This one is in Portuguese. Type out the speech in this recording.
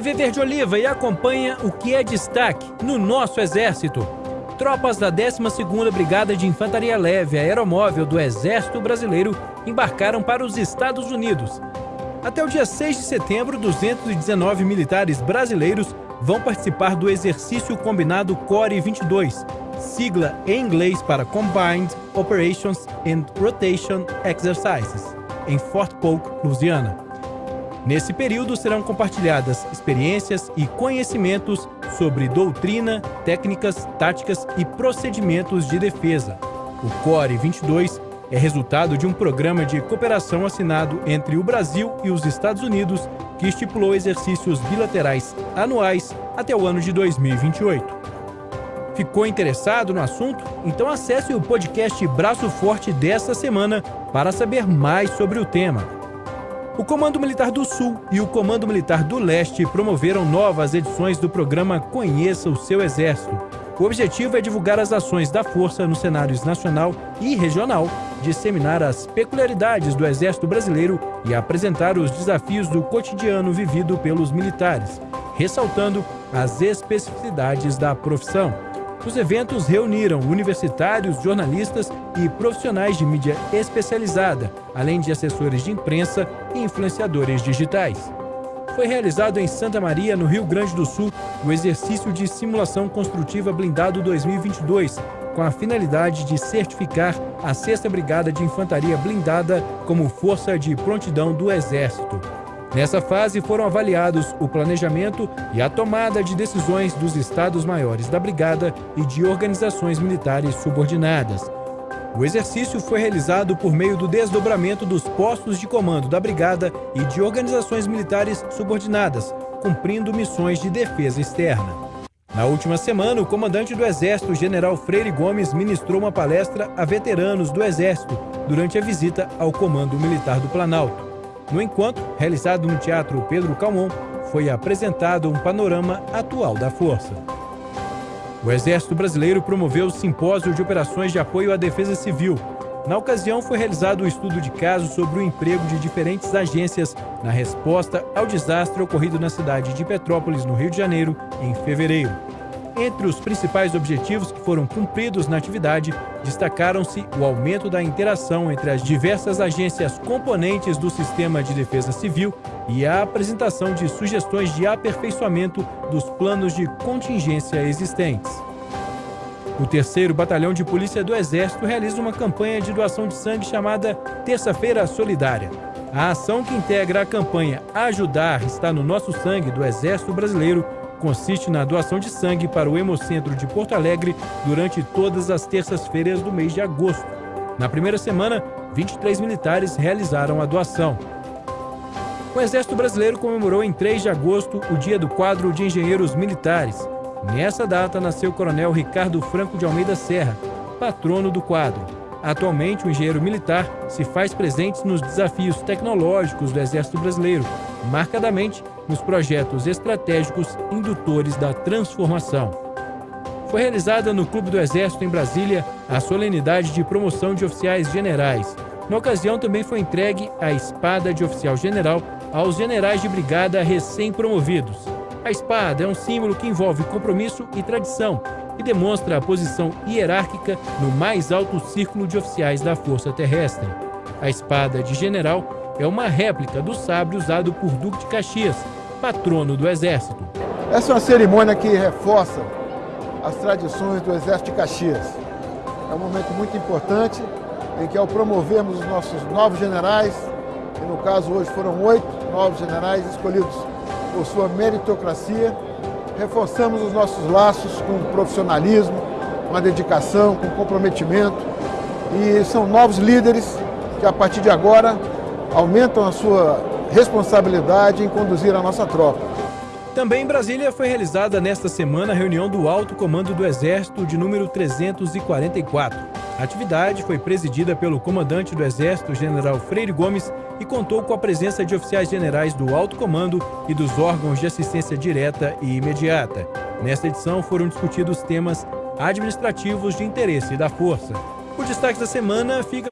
TV Verde Oliva e acompanha o que é destaque no nosso Exército. Tropas da 12ª Brigada de Infantaria Leve Aeromóvel do Exército Brasileiro embarcaram para os Estados Unidos. Até o dia 6 de setembro, 219 militares brasileiros vão participar do exercício combinado CORE 22, sigla em inglês para Combined Operations and Rotation Exercises, em Fort Polk, Louisiana. Nesse período serão compartilhadas experiências e conhecimentos sobre doutrina, técnicas, táticas e procedimentos de defesa. O CORE 22 é resultado de um programa de cooperação assinado entre o Brasil e os Estados Unidos que estipulou exercícios bilaterais anuais até o ano de 2028. Ficou interessado no assunto? Então acesse o podcast Braço Forte desta semana para saber mais sobre o tema. O Comando Militar do Sul e o Comando Militar do Leste promoveram novas edições do programa Conheça o Seu Exército. O objetivo é divulgar as ações da Força nos cenários nacional e regional, disseminar as peculiaridades do Exército Brasileiro e apresentar os desafios do cotidiano vivido pelos militares, ressaltando as especificidades da profissão. Os eventos reuniram universitários, jornalistas e profissionais de mídia especializada, além de assessores de imprensa e influenciadores digitais. Foi realizado em Santa Maria, no Rio Grande do Sul, o exercício de simulação construtiva blindado 2022, com a finalidade de certificar a 6 Brigada de Infantaria Blindada como força de prontidão do Exército. Nessa fase foram avaliados o planejamento e a tomada de decisões dos Estados-Maiores da Brigada e de organizações militares subordinadas. O exercício foi realizado por meio do desdobramento dos postos de comando da Brigada e de organizações militares subordinadas, cumprindo missões de defesa externa. Na última semana, o comandante do Exército, General Freire Gomes, ministrou uma palestra a veteranos do Exército durante a visita ao Comando Militar do Planalto. No encontro, realizado no Teatro Pedro Calmon, foi apresentado um panorama atual da força. O Exército Brasileiro promoveu o Simpósio de Operações de Apoio à Defesa Civil. Na ocasião, foi realizado o um estudo de caso sobre o emprego de diferentes agências na resposta ao desastre ocorrido na cidade de Petrópolis, no Rio de Janeiro, em fevereiro. Entre os principais objetivos que foram cumpridos na atividade, destacaram-se o aumento da interação entre as diversas agências componentes do sistema de defesa civil e a apresentação de sugestões de aperfeiçoamento dos planos de contingência existentes. O terceiro Batalhão de Polícia do Exército realiza uma campanha de doação de sangue chamada Terça-feira Solidária. A ação que integra a campanha Ajudar está no nosso sangue do Exército Brasileiro consiste na doação de sangue para o Hemocentro de Porto Alegre durante todas as terças-feiras do mês de agosto. Na primeira semana, 23 militares realizaram a doação. O Exército Brasileiro comemorou em 3 de agosto o Dia do Quadro de Engenheiros Militares. Nessa data nasceu o Coronel Ricardo Franco de Almeida Serra, patrono do quadro. Atualmente, o engenheiro militar se faz presente nos desafios tecnológicos do Exército Brasileiro, marcadamente nos projetos estratégicos indutores da transformação. Foi realizada no Clube do Exército em Brasília a solenidade de promoção de oficiais generais. Na ocasião, também foi entregue a espada de oficial general aos generais de brigada recém-promovidos. A espada é um símbolo que envolve compromisso e tradição e demonstra a posição hierárquica no mais alto círculo de oficiais da Força Terrestre. A espada de general é uma réplica do sabre usado por Duque de Caxias, patrono do Exército. Essa é uma cerimônia que reforça as tradições do Exército de Caxias. É um momento muito importante em que, ao promovermos os nossos novos generais, e no caso hoje foram oito novos generais escolhidos por sua meritocracia, reforçamos os nossos laços com profissionalismo, com a dedicação, com comprometimento. E são novos líderes que, a partir de agora, aumentam a sua responsabilidade em conduzir a nossa tropa. Também em Brasília foi realizada nesta semana a reunião do Alto Comando do Exército de número 344. A atividade foi presidida pelo comandante do Exército, General Freire Gomes, e contou com a presença de oficiais generais do Alto Comando e dos órgãos de assistência direta e imediata. Nesta edição foram discutidos temas administrativos de interesse da Força. O destaque da semana fica